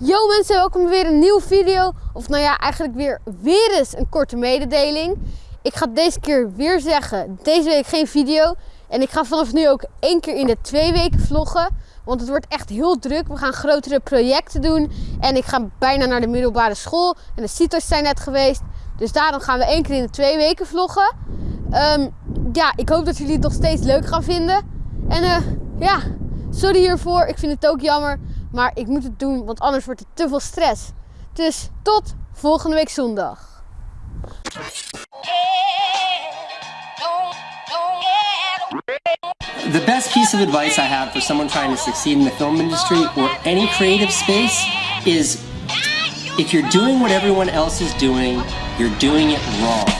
Yo mensen, welkom weer een nieuwe video. Of nou ja, eigenlijk weer, weer eens een korte mededeling. Ik ga deze keer weer zeggen, deze week geen video. En ik ga vanaf nu ook één keer in de twee weken vloggen. Want het wordt echt heel druk. We gaan grotere projecten doen. En ik ga bijna naar de middelbare school. En de CITO's zijn net geweest. Dus daarom gaan we één keer in de twee weken vloggen. Ehm, ja, ik hoop dat jullie het nog steeds leuk gaan vinden. En eh, ja, sorry hiervoor. Ik vind het ook jammer. Maar ik moet het doen, want anders wordt het te veel stress. Dus tot volgende week zondag. The best piece of advice I have for someone trying to succeed in the film industry or any creative space is if you're doing what everyone else is doing, you're doing it wrong.